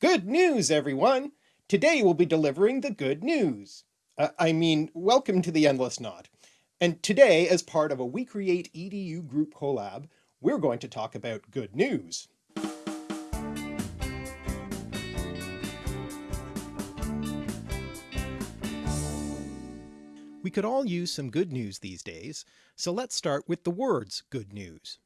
Good news, everyone! Today we'll be delivering the good news. Uh, I mean, welcome to the Endless Knot. And today, as part of a We Create EDU group collab, we're going to talk about good news. We could all use some good news these days, so let's start with the words good news.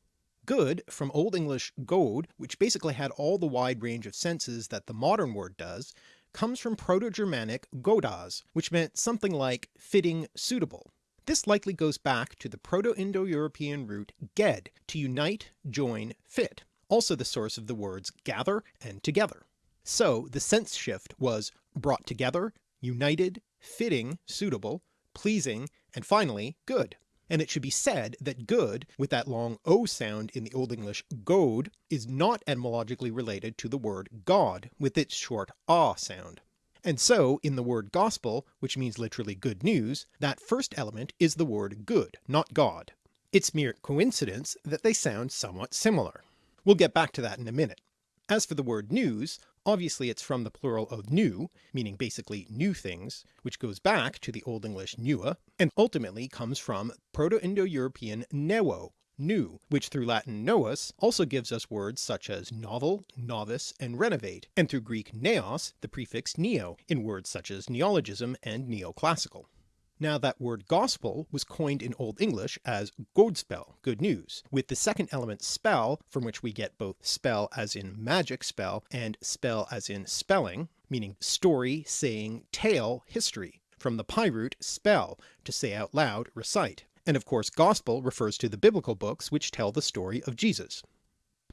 Good, from Old English god, which basically had all the wide range of senses that the modern word does, comes from Proto-Germanic godas, which meant something like fitting, suitable. This likely goes back to the Proto-Indo-European root ged, to unite, join, fit, also the source of the words gather and together. So the sense shift was brought together, united, fitting, suitable, pleasing, and finally good. And it should be said that good, with that long O sound in the Old English god, is not etymologically related to the word God with its short ah sound. And so in the word gospel, which means literally good news, that first element is the word good, not God. It's mere coincidence that they sound somewhat similar. We'll get back to that in a minute. As for the word news, Obviously it's from the plural of new, meaning basically new things, which goes back to the Old English newa, and ultimately comes from Proto-Indo-European newo, new, which through Latin novus also gives us words such as novel, novice, and renovate, and through Greek neos the prefix neo in words such as neologism and neoclassical. Now that word gospel was coined in Old English as godspell, good news, with the second element spell, from which we get both spell as in magic spell and spell as in spelling, meaning story, saying, tale, history, from the PIE root spell, to say out loud, recite, and of course gospel refers to the biblical books which tell the story of Jesus.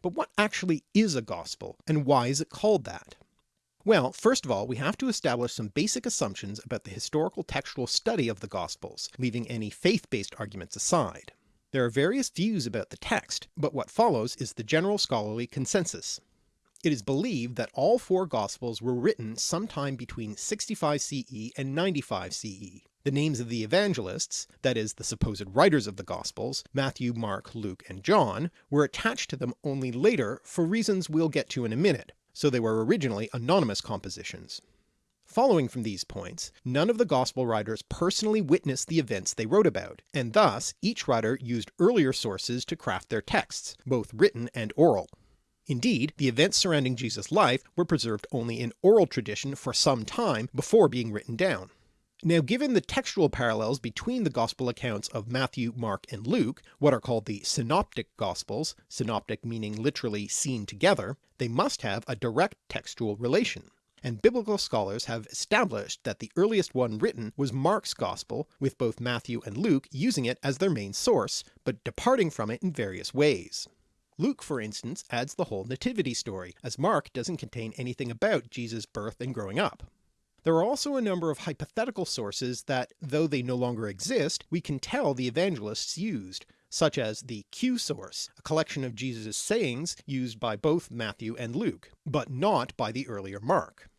But what actually is a gospel, and why is it called that? Well, first of all, we have to establish some basic assumptions about the historical textual study of the Gospels, leaving any faith-based arguments aside. There are various views about the text, but what follows is the general scholarly consensus. It is believed that all four Gospels were written sometime between 65 CE and 95 CE. The names of the evangelists, that is the supposed writers of the Gospels, Matthew, Mark, Luke, and John, were attached to them only later for reasons we'll get to in a minute, so they were originally anonymous compositions. Following from these points, none of the Gospel writers personally witnessed the events they wrote about, and thus each writer used earlier sources to craft their texts, both written and oral. Indeed, the events surrounding Jesus' life were preserved only in oral tradition for some time before being written down. Now given the textual parallels between the Gospel accounts of Matthew, Mark, and Luke, what are called the Synoptic Gospels, synoptic meaning literally seen together, they must have a direct textual relation, and biblical scholars have established that the earliest one written was Mark's Gospel, with both Matthew and Luke using it as their main source, but departing from it in various ways. Luke for instance adds the whole nativity story, as Mark doesn't contain anything about Jesus' birth and growing up. There are also a number of hypothetical sources that, though they no longer exist, we can tell the evangelists used, such as the Q source, a collection of Jesus' sayings used by both Matthew and Luke, but not by the earlier Mark.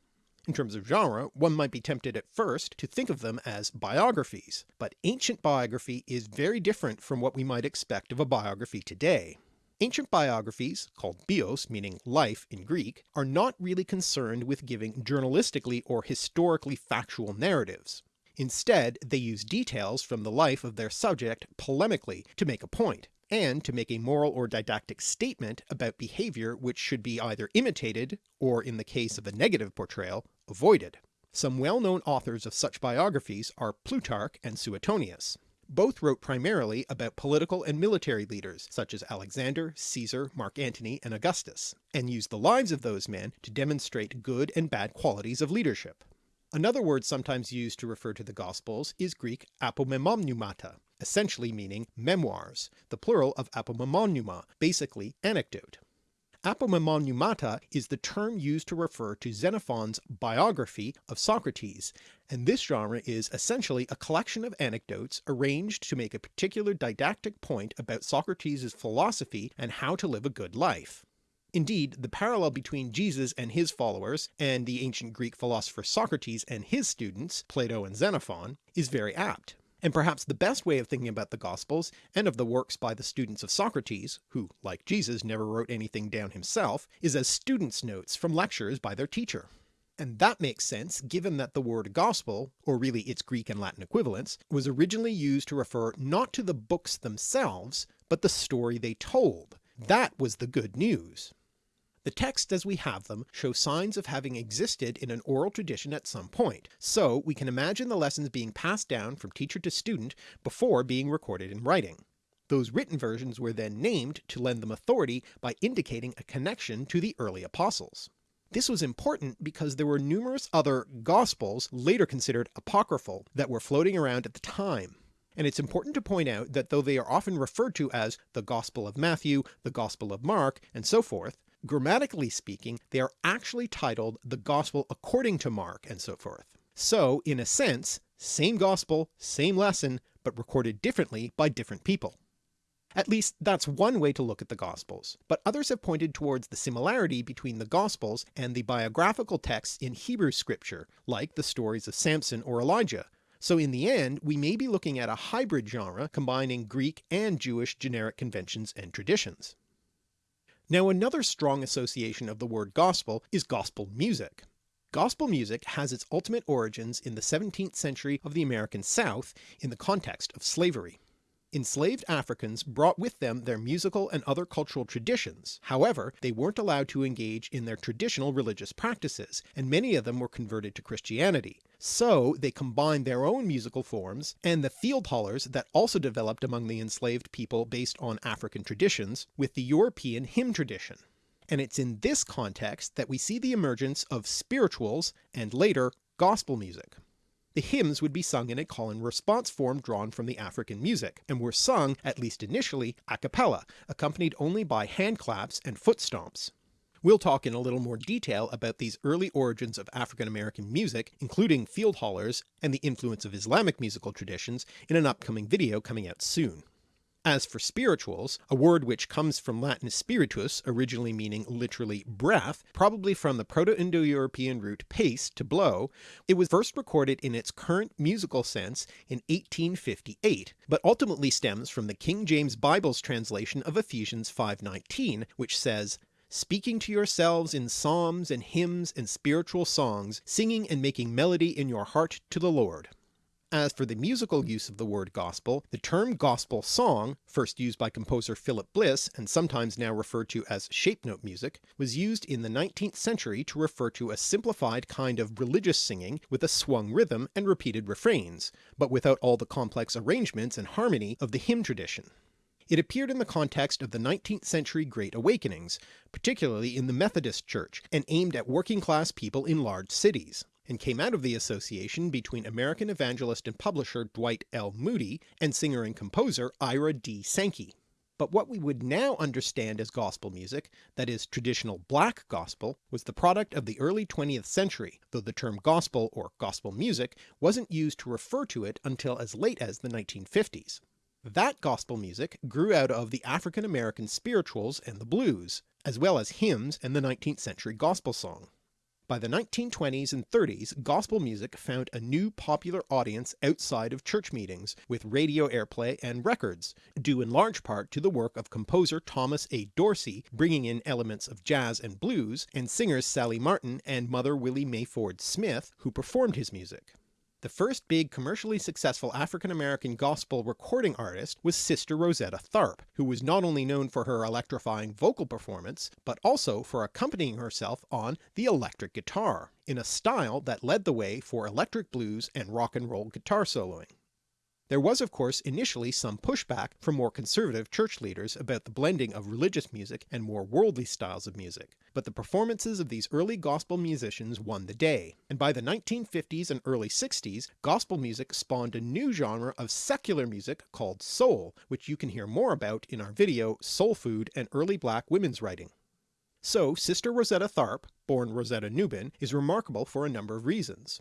In terms of genre, one might be tempted at first to think of them as biographies, but ancient biography is very different from what we might expect of a biography today. Ancient biographies, called bios meaning life in Greek, are not really concerned with giving journalistically or historically factual narratives. Instead they use details from the life of their subject polemically to make a point, and to make a moral or didactic statement about behaviour which should be either imitated, or in the case of a negative portrayal, avoided. Some well-known authors of such biographies are Plutarch and Suetonius. Both wrote primarily about political and military leaders such as Alexander, Caesar, Mark Antony, and Augustus, and used the lives of those men to demonstrate good and bad qualities of leadership. Another word sometimes used to refer to the Gospels is Greek apomemnomata, essentially meaning memoirs, the plural of apomemnoma, basically anecdote. Apomemnomata is the term used to refer to Xenophon's biography of Socrates, and this genre is essentially a collection of anecdotes arranged to make a particular didactic point about Socrates' philosophy and how to live a good life. Indeed, the parallel between Jesus and his followers, and the ancient Greek philosopher Socrates and his students, Plato and Xenophon, is very apt. And perhaps the best way of thinking about the Gospels, and of the works by the students of Socrates, who like Jesus never wrote anything down himself, is as students' notes from lectures by their teacher. And that makes sense given that the word gospel, or really its Greek and Latin equivalents, was originally used to refer not to the books themselves, but the story they told. That was the good news. The texts as we have them show signs of having existed in an oral tradition at some point, so we can imagine the lessons being passed down from teacher to student before being recorded in writing. Those written versions were then named to lend them authority by indicating a connection to the early apostles. This was important because there were numerous other Gospels, later considered apocryphal, that were floating around at the time, and it's important to point out that though they are often referred to as the Gospel of Matthew, the Gospel of Mark, and so forth, Grammatically speaking, they are actually titled the Gospel according to Mark and so forth. So in a sense, same Gospel, same lesson, but recorded differently by different people. At least that's one way to look at the Gospels, but others have pointed towards the similarity between the Gospels and the biographical texts in Hebrew scripture, like the stories of Samson or Elijah, so in the end we may be looking at a hybrid genre combining Greek and Jewish generic conventions and traditions. Now another strong association of the word gospel is gospel music. Gospel music has its ultimate origins in the 17th century of the American South in the context of slavery. Enslaved Africans brought with them their musical and other cultural traditions, however they weren't allowed to engage in their traditional religious practices, and many of them were converted to Christianity, so they combined their own musical forms and the field hollers that also developed among the enslaved people based on African traditions with the European hymn tradition. And it's in this context that we see the emergence of spirituals and later gospel music. The hymns would be sung in a call and response form drawn from the African music, and were sung, at least initially, a cappella, accompanied only by hand claps and foot stomps. We'll talk in a little more detail about these early origins of African American music, including field hollers and the influence of Islamic musical traditions in an upcoming video coming out soon. As for spirituals, a word which comes from Latin spiritus, originally meaning literally breath, probably from the Proto-Indo-European root pace to blow, it was first recorded in its current musical sense in 1858, but ultimately stems from the King James Bible's translation of Ephesians 5.19, which says, speaking to yourselves in psalms and hymns and spiritual songs, singing and making melody in your heart to the Lord. As for the musical use of the word gospel, the term gospel song, first used by composer Philip Bliss and sometimes now referred to as shape note music, was used in the 19th century to refer to a simplified kind of religious singing with a swung rhythm and repeated refrains, but without all the complex arrangements and harmony of the hymn tradition. It appeared in the context of the 19th century Great Awakenings, particularly in the Methodist Church, and aimed at working class people in large cities and came out of the association between American evangelist and publisher Dwight L. Moody and singer and composer Ira D. Sankey. But what we would now understand as gospel music, that is traditional black gospel, was the product of the early 20th century, though the term gospel or gospel music wasn't used to refer to it until as late as the 1950s. That gospel music grew out of the African American spirituals and the blues, as well as hymns and the 19th century gospel song. By the 1920s and 30s gospel music found a new popular audience outside of church meetings, with radio airplay and records, due in large part to the work of composer Thomas A. Dorsey bringing in elements of jazz and blues, and singers Sallie Martin and Mother Willie Mae Ford Smith who performed his music. The first big commercially successful African-American gospel recording artist was Sister Rosetta Tharpe, who was not only known for her electrifying vocal performance, but also for accompanying herself on the electric guitar, in a style that led the way for electric blues and rock and roll guitar soloing. There was of course initially some pushback from more conservative church leaders about the blending of religious music and more worldly styles of music, but the performances of these early gospel musicians won the day, and by the 1950s and early 60s gospel music spawned a new genre of secular music called soul, which you can hear more about in our video Soul Food and Early Black Women's Writing. So Sister Rosetta Tharpe, born Rosetta Nubin, is remarkable for a number of reasons.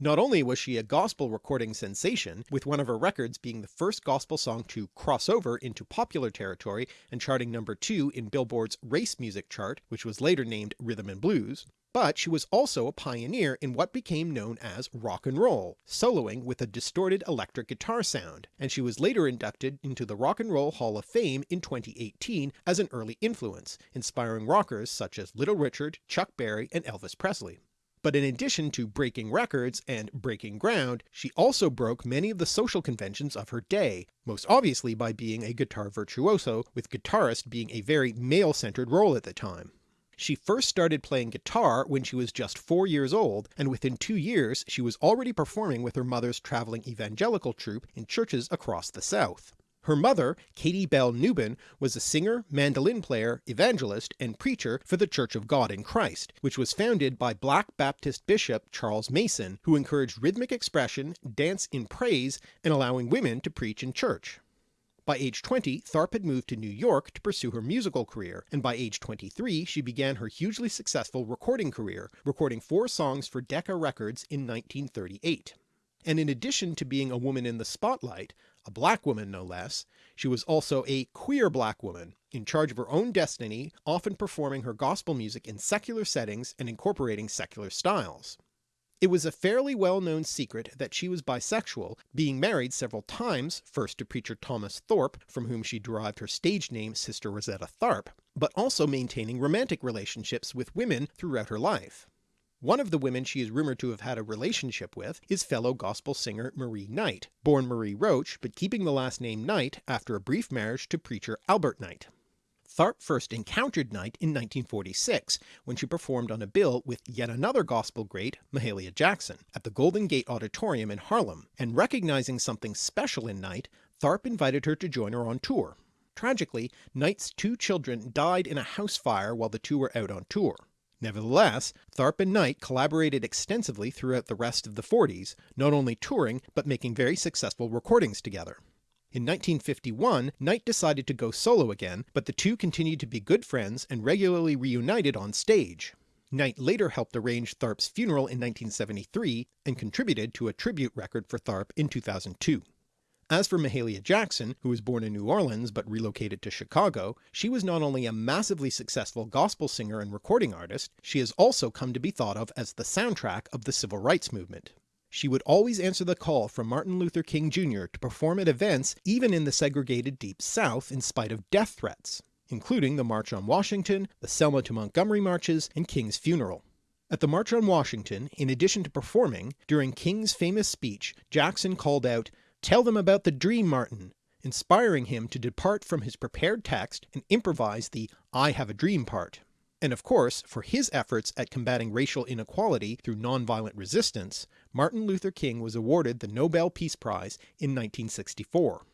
Not only was she a gospel recording sensation, with one of her records being the first gospel song to cross over into popular territory and charting number 2 in Billboard's race music chart, which was later named Rhythm and Blues, but she was also a pioneer in what became known as rock and roll, soloing with a distorted electric guitar sound, and she was later inducted into the Rock and Roll Hall of Fame in 2018 as an early influence, inspiring rockers such as Little Richard, Chuck Berry, and Elvis Presley. But in addition to breaking records and breaking ground, she also broke many of the social conventions of her day, most obviously by being a guitar virtuoso, with guitarist being a very male-centered role at the time. She first started playing guitar when she was just 4 years old, and within two years she was already performing with her mother's travelling evangelical troupe in churches across the South. Her mother, Katie Bell Nubin, was a singer, mandolin player, evangelist, and preacher for the Church of God in Christ, which was founded by Black Baptist Bishop Charles Mason, who encouraged rhythmic expression, dance in praise, and allowing women to preach in church. By age 20 Tharpe had moved to New York to pursue her musical career, and by age 23 she began her hugely successful recording career, recording four songs for Decca Records in 1938. And in addition to being a woman in the spotlight, a black woman no less, she was also a queer black woman, in charge of her own destiny, often performing her gospel music in secular settings and incorporating secular styles. It was a fairly well-known secret that she was bisexual, being married several times, first to preacher Thomas Thorpe, from whom she derived her stage name Sister Rosetta Tharpe, but also maintaining romantic relationships with women throughout her life. One of the women she is rumoured to have had a relationship with is fellow gospel singer Marie Knight, born Marie Roach but keeping the last name Knight after a brief marriage to preacher Albert Knight. Tharpe first encountered Knight in 1946 when she performed on a bill with yet another gospel great, Mahalia Jackson, at the Golden Gate Auditorium in Harlem, and recognizing something special in Knight, Tharpe invited her to join her on tour. Tragically, Knight's two children died in a house fire while the two were out on tour. Nevertheless, Tharpe and Knight collaborated extensively throughout the rest of the 40s, not only touring but making very successful recordings together. In 1951 Knight decided to go solo again, but the two continued to be good friends and regularly reunited on stage. Knight later helped arrange Tharpe's funeral in 1973 and contributed to a tribute record for Tharpe in 2002. As for Mahalia Jackson, who was born in New Orleans but relocated to Chicago, she was not only a massively successful gospel singer and recording artist, she has also come to be thought of as the soundtrack of the civil rights movement. She would always answer the call from Martin Luther King Jr. to perform at events even in the segregated Deep South in spite of death threats, including the March on Washington, the Selma to Montgomery marches, and King's funeral. At the March on Washington, in addition to performing, during King's famous speech Jackson called out, Tell them about the dream, Martin, inspiring him to depart from his prepared text and improvise the I have a dream part. And of course, for his efforts at combating racial inequality through nonviolent resistance, Martin Luther King was awarded the Nobel Peace Prize in 1964.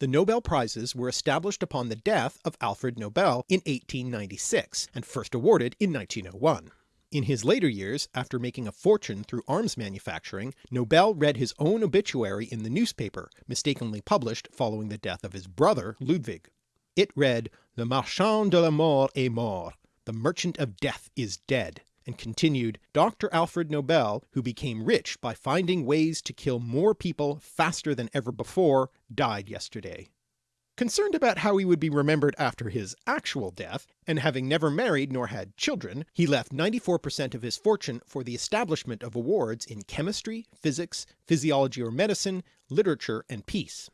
The Nobel Prizes were established upon the death of Alfred Nobel in 1896, and first awarded in 1901. In his later years, after making a fortune through arms manufacturing, Nobel read his own obituary in the newspaper, mistakenly published following the death of his brother Ludwig. It read, Le marchand de la mort est mort, the merchant of death is dead, and continued, Dr. Alfred Nobel, who became rich by finding ways to kill more people faster than ever before, died yesterday. Concerned about how he would be remembered after his actual death, and having never married nor had children, he left 94% of his fortune for the establishment of awards in chemistry, physics, physiology or medicine, literature, and peace.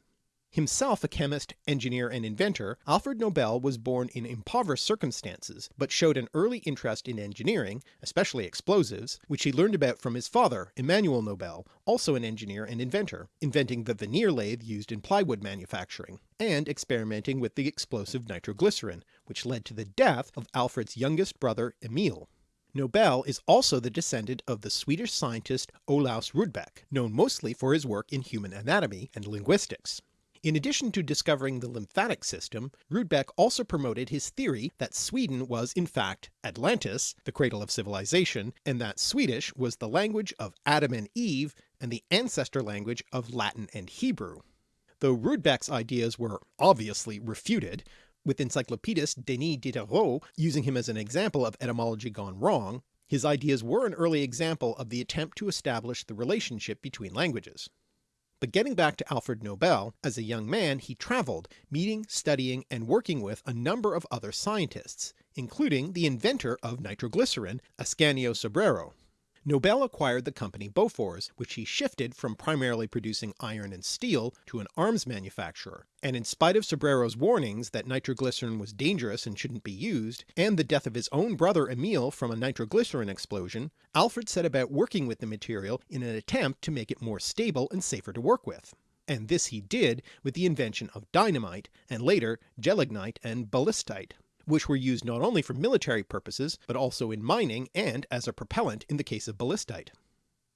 Himself a chemist, engineer, and inventor, Alfred Nobel was born in impoverished circumstances, but showed an early interest in engineering, especially explosives, which he learned about from his father, Immanuel Nobel, also an engineer and inventor, inventing the veneer lathe used in plywood manufacturing, and experimenting with the explosive nitroglycerin, which led to the death of Alfred's youngest brother Emil. Nobel is also the descendant of the Swedish scientist Olaus Rudbeck, known mostly for his work in human anatomy and linguistics. In addition to discovering the lymphatic system, Rudbeck also promoted his theory that Sweden was in fact Atlantis, the cradle of civilization, and that Swedish was the language of Adam and Eve and the ancestor language of Latin and Hebrew. Though Rudbeck's ideas were obviously refuted, with encyclopedist Denis Diderot using him as an example of etymology gone wrong, His ideas were an early example of the attempt to establish the relationship between languages. But getting back to Alfred Nobel, as a young man he travelled, meeting, studying, and working with a number of other scientists, including the inventor of nitroglycerin, Ascanio Sobrero. Nobel acquired the company Bofors, which he shifted from primarily producing iron and steel to an arms manufacturer, and in spite of Sobrero's warnings that nitroglycerin was dangerous and shouldn't be used, and the death of his own brother Emil from a nitroglycerin explosion, Alfred set about working with the material in an attempt to make it more stable and safer to work with. And this he did with the invention of dynamite, and later gelignite and ballistite which were used not only for military purposes, but also in mining and as a propellant in the case of ballistite.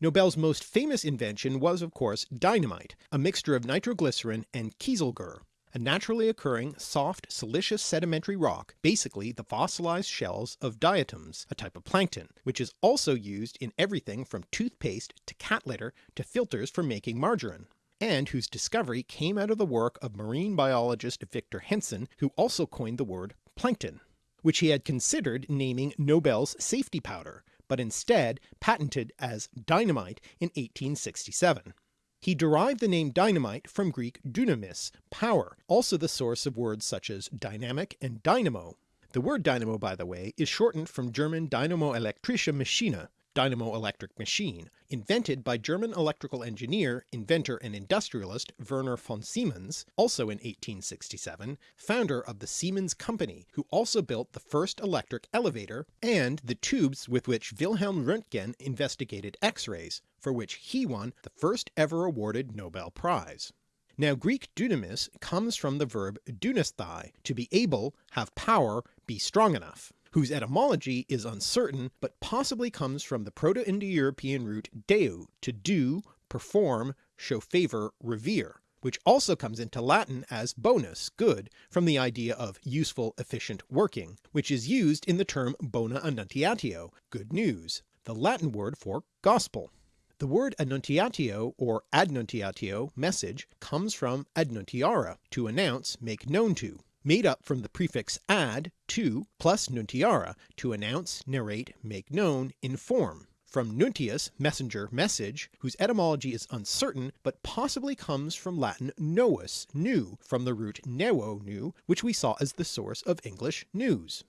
Nobel's most famous invention was of course dynamite, a mixture of nitroglycerin and kieselguhr, a naturally occurring soft siliceous sedimentary rock, basically the fossilized shells of diatoms, a type of plankton, which is also used in everything from toothpaste to cat litter to filters for making margarine and whose discovery came out of the work of marine biologist Victor Hensen, who also coined the word plankton, which he had considered naming Nobel's safety powder, but instead patented as dynamite in 1867. He derived the name dynamite from Greek dynamis, power, also the source of words such as dynamic and dynamo. The word dynamo by the way is shortened from German Dynamo elektrische Maschine, dynamo electric machine, invented by German electrical engineer, inventor and industrialist Werner von Siemens, also in 1867, founder of the Siemens Company, who also built the first electric elevator and the tubes with which Wilhelm Röntgen investigated X-rays, for which he won the first ever awarded Nobel Prize. Now Greek dunamis comes from the verb dunasthai, to be able, have power, be strong enough whose etymology is uncertain but possibly comes from the Proto-Indo-European root deu, to do, perform, show favour, revere, which also comes into Latin as bonus, good, from the idea of useful, efficient working, which is used in the term bona annuntiatio, good news, the Latin word for gospel. The word annuntiatio or adnuntiatio message comes from adnuntiara, to announce, make known to, made up from the prefix ad, to, plus nuntiara, to announce, narrate, make known, inform, from nuntius, messenger, message, whose etymology is uncertain, but possibly comes from Latin novus, new, from the root nevo new, which we saw as the source of English news.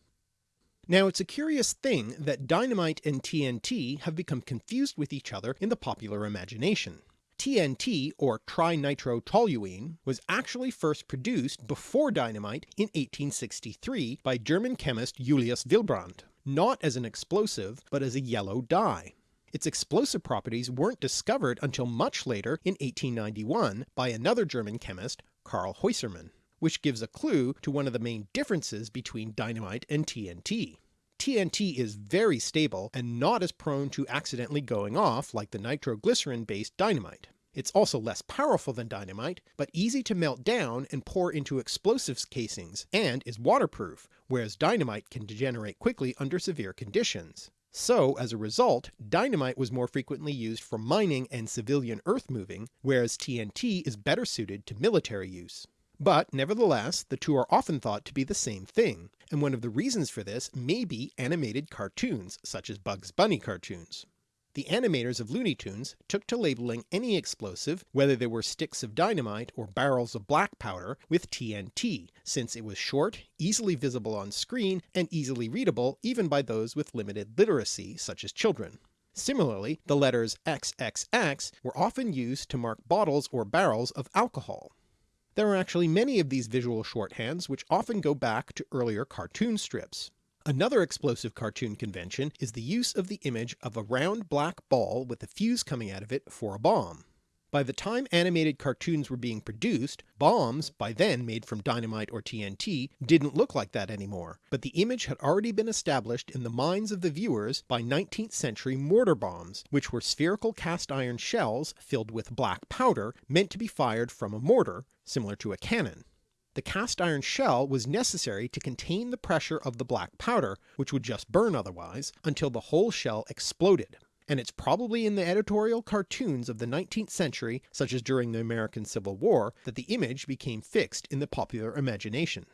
Now it's a curious thing that dynamite and TNT have become confused with each other in the popular imagination. TNT, or trinitrotoluene, was actually first produced before dynamite in 1863 by German chemist Julius Wilbrand, not as an explosive but as a yellow dye. Its explosive properties weren't discovered until much later in 1891 by another German chemist, Karl Häussermann, which gives a clue to one of the main differences between dynamite and TNT. TNT is very stable and not as prone to accidentally going off like the nitroglycerin based dynamite. It's also less powerful than dynamite, but easy to melt down and pour into explosives casings, and is waterproof, whereas dynamite can degenerate quickly under severe conditions. So as a result, dynamite was more frequently used for mining and civilian earth moving, whereas TNT is better suited to military use. But nevertheless the two are often thought to be the same thing, and one of the reasons for this may be animated cartoons such as Bugs Bunny cartoons. The animators of Looney Tunes took to labeling any explosive, whether they were sticks of dynamite or barrels of black powder, with TNT, since it was short, easily visible on screen, and easily readable even by those with limited literacy such as children. Similarly, the letters XXX were often used to mark bottles or barrels of alcohol. There are actually many of these visual shorthands which often go back to earlier cartoon strips. Another explosive cartoon convention is the use of the image of a round black ball with a fuse coming out of it for a bomb. By the time animated cartoons were being produced, bombs, by then made from dynamite or TNT, didn't look like that anymore, but the image had already been established in the minds of the viewers by 19th century mortar bombs, which were spherical cast iron shells filled with black powder meant to be fired from a mortar, similar to a cannon. The cast iron shell was necessary to contain the pressure of the black powder, which would just burn otherwise, until the whole shell exploded and it's probably in the editorial cartoons of the 19th century, such as during the American Civil War, that the image became fixed in the popular imagination.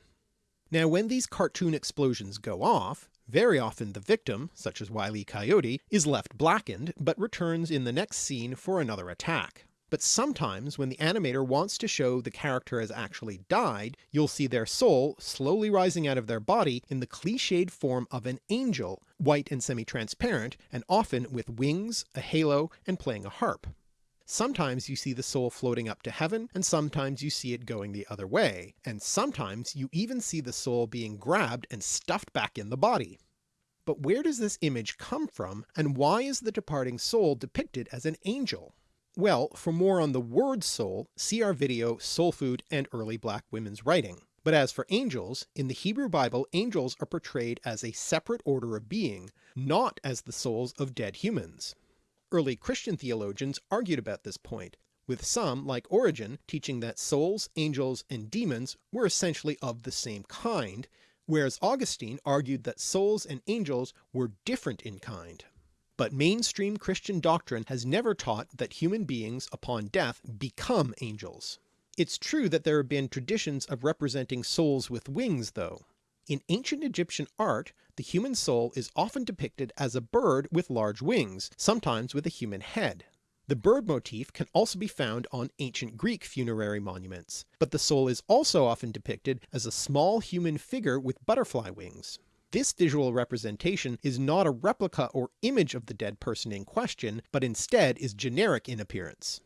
Now when these cartoon explosions go off, very often the victim, such as Wile E. Coyote, is left blackened, but returns in the next scene for another attack. But sometimes when the animator wants to show the character has actually died, you'll see their soul slowly rising out of their body in the cliched form of an angel, white and semi-transparent, and often with wings, a halo, and playing a harp. Sometimes you see the soul floating up to heaven, and sometimes you see it going the other way, and sometimes you even see the soul being grabbed and stuffed back in the body. But where does this image come from, and why is the departing soul depicted as an angel? Well, for more on the word soul, see our video Soul Food and Early Black Women's Writing. But as for angels, in the Hebrew Bible angels are portrayed as a separate order of being, not as the souls of dead humans. Early Christian theologians argued about this point, with some, like Origen, teaching that souls, angels, and demons were essentially of the same kind, whereas Augustine argued that souls and angels were different in kind. But mainstream Christian doctrine has never taught that human beings upon death become angels. It's true that there have been traditions of representing souls with wings though. In ancient Egyptian art, the human soul is often depicted as a bird with large wings, sometimes with a human head. The bird motif can also be found on ancient Greek funerary monuments, but the soul is also often depicted as a small human figure with butterfly wings. This visual representation is not a replica or image of the dead person in question, but instead is generic in appearance.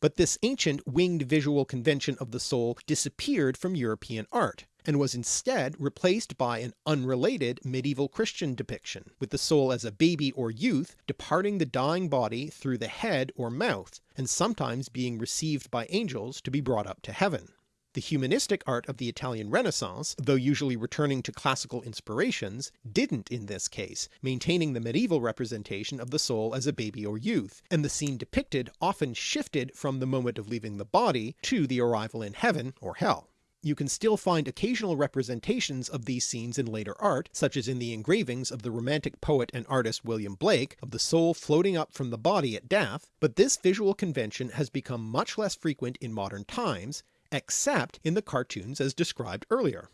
But this ancient winged visual convention of the soul disappeared from European art, and was instead replaced by an unrelated medieval Christian depiction, with the soul as a baby or youth departing the dying body through the head or mouth, and sometimes being received by angels to be brought up to heaven. The humanistic art of the Italian Renaissance, though usually returning to classical inspirations, didn't in this case, maintaining the medieval representation of the soul as a baby or youth, and the scene depicted often shifted from the moment of leaving the body to the arrival in heaven or hell. You can still find occasional representations of these scenes in later art, such as in the engravings of the romantic poet and artist William Blake of the soul floating up from the body at death, but this visual convention has become much less frequent in modern times, except in the cartoons as described earlier.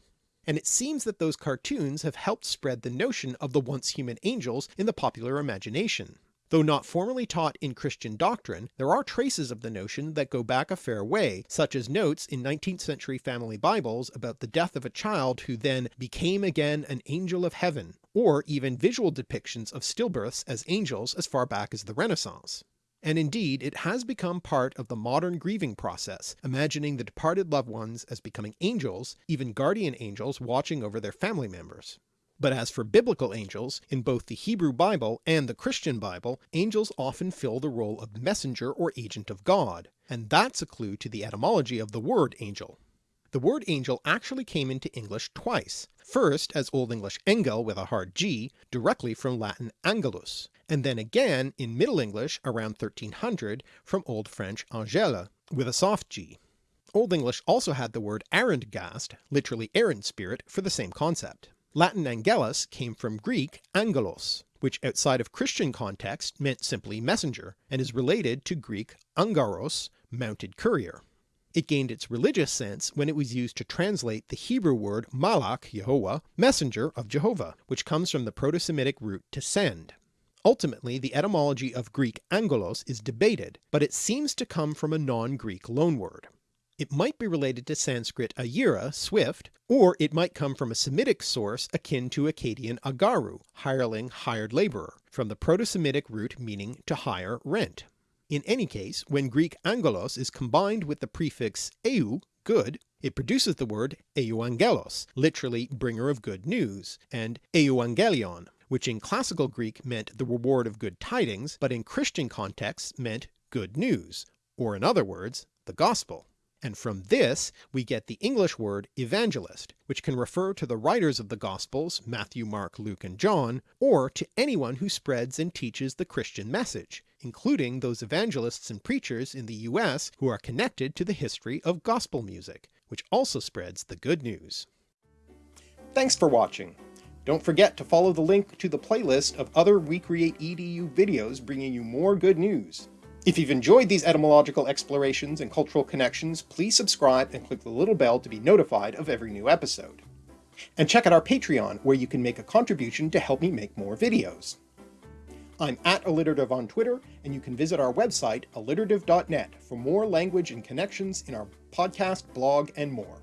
And it seems that those cartoons have helped spread the notion of the once human angels in the popular imagination. Though not formally taught in Christian doctrine, there are traces of the notion that go back a fair way, such as notes in 19th century family Bibles about the death of a child who then became again an angel of heaven, or even visual depictions of stillbirths as angels as far back as the Renaissance. And indeed it has become part of the modern grieving process, imagining the departed loved ones as becoming angels, even guardian angels watching over their family members. But as for biblical angels, in both the Hebrew Bible and the Christian Bible, angels often fill the role of messenger or agent of God, and that's a clue to the etymology of the word angel. The word angel actually came into English twice, first as Old English engel with a hard g, directly from Latin angelus, and then again in Middle English around 1300 from Old French angele with a soft g. Old English also had the word errandgast, literally errand spirit, for the same concept. Latin angelus came from Greek angelos, which outside of Christian context meant simply messenger, and is related to Greek angaros, mounted courier. It gained its religious sense when it was used to translate the Hebrew word malach Yehovah, messenger of Jehovah, which comes from the Proto-Semitic root to send. Ultimately the etymology of Greek angelos is debated, but it seems to come from a non-Greek loanword. It might be related to Sanskrit ayira, swift, or it might come from a Semitic source akin to Akkadian agaru, hireling, hired labourer, from the Proto-Semitic root meaning to hire, rent. In any case, when Greek angelos is combined with the prefix eu, good, it produces the word euangelos, literally bringer of good news, and euangelion, which in classical Greek meant the reward of good tidings, but in Christian contexts meant good news, or in other words, the gospel. And from this we get the English word evangelist, which can refer to the writers of the Gospels, Matthew, Mark, Luke, and John, or to anyone who spreads and teaches the Christian message, including those evangelists and preachers in the US who are connected to the history of gospel music, which also spreads the good news. Thanks for watching. Don't forget to follow the link to the playlist of other We Create EDU videos bringing you more good news. If you've enjoyed these etymological explorations and cultural connections, please subscribe and click the little bell to be notified of every new episode. And check out our Patreon, where you can make a contribution to help me make more videos. I'm at alliterative on Twitter, and you can visit our website, alliterative.net, for more language and connections in our podcast, blog, and more.